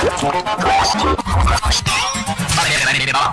バレバレババ